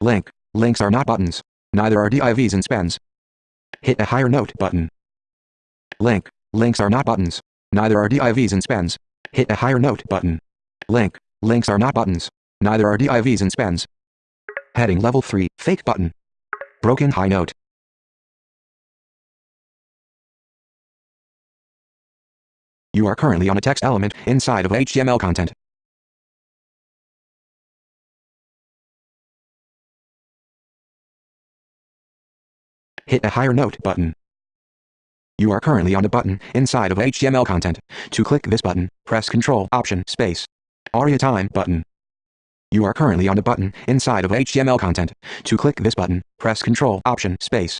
Link. Links are not buttons. Neither are divs and spans. Hit a higher note button. Link. Links are not buttons. Neither are divs and spans. Hit a higher note button. Link. Links are not buttons. Neither are divs and spans. Heading level 3, fake button. Broken high note. You are currently on a text element inside of HTML content. Hit a higher note button. You are currently on a button inside of HTML content. To click this button, press Ctrl Option Space. Aria Time button. You are currently on a button inside of HTML content. To click this button, press Ctrl Option Space.